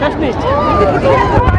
Schafft nicht.